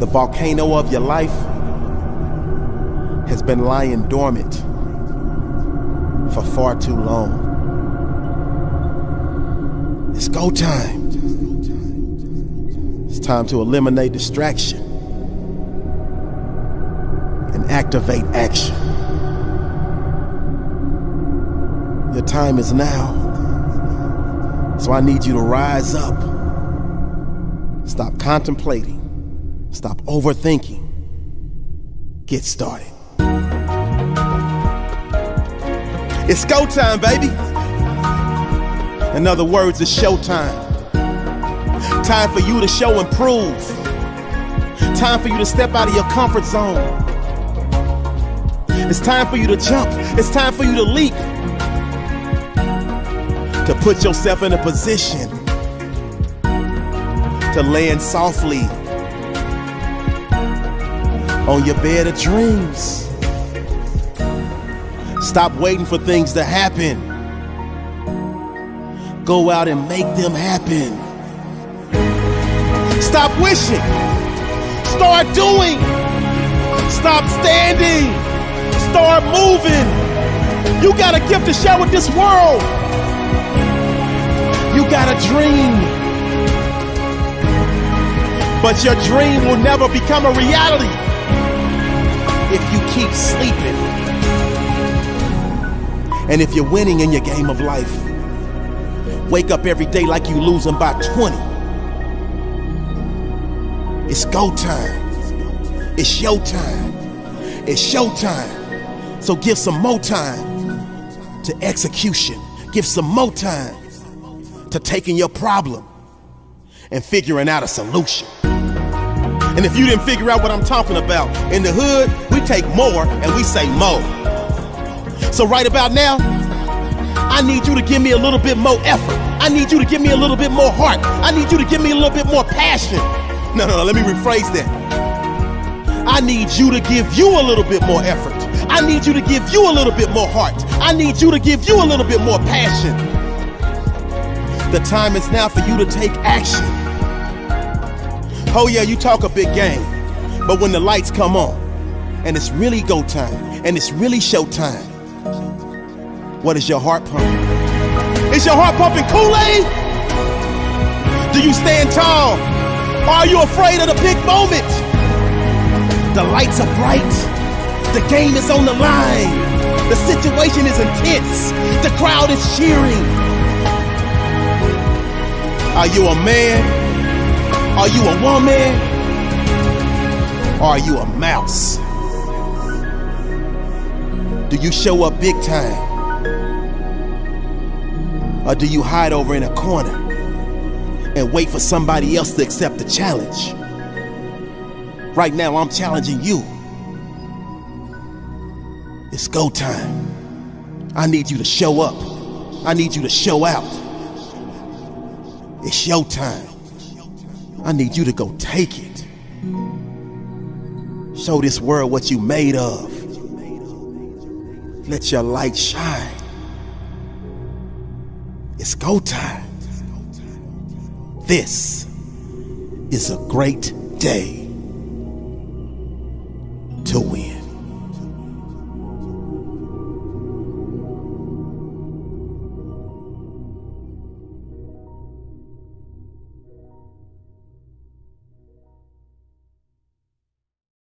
The volcano of your life has been lying dormant for far too long. It's go time. It's time to eliminate distraction and activate action. Your time is now. So I need you to rise up. Stop contemplating. Stop overthinking. Get started. It's go time, baby. In other words, it's showtime. Time Time for you to show and prove. Time for you to step out of your comfort zone. It's time for you to jump. It's time for you to leap. To put yourself in a position to land softly on your bed of dreams. Stop waiting for things to happen. Go out and make them happen. Stop wishing. Start doing. Stop standing. Start moving. You got a gift to share with this world. You got a dream. But your dream will never become a reality if you keep sleeping. And if you're winning in your game of life, wake up every day like you losing by 20. It's go time. It's your time. It's show time. So give some more time to execution. Give some more time to taking your problem and figuring out a solution. And if you didn't figure out what I'm talking about, in the hood, we take more and we say more. So right about now, I need you to give me a little bit more effort. I need you to give me a little bit more heart. I need you to give me a little bit more passion. No, no, no, let me rephrase that. I need you to give you a little bit more effort. I need you to give you a little bit more heart. I need you to give you a little bit more passion. The time is now for you to take action. Oh, yeah, you talk a big game, but when the lights come on and it's really go time and it's really show time, what is your heart pumping? Is your heart pumping Kool Aid? Do you stand tall? Are you afraid of the big moment? The lights are bright. The game is on the line. The situation is intense. The crowd is cheering. Are you a man? Are you a woman? Or are you a mouse? Do you show up big time? Or do you hide over in a corner and wait for somebody else to accept the challenge? Right now, I'm challenging you. It's go time. I need you to show up. I need you to show out. It's your time. I need you to go take it. Show this world what you made of. Let your light shine. It's go time. This is a great day to win.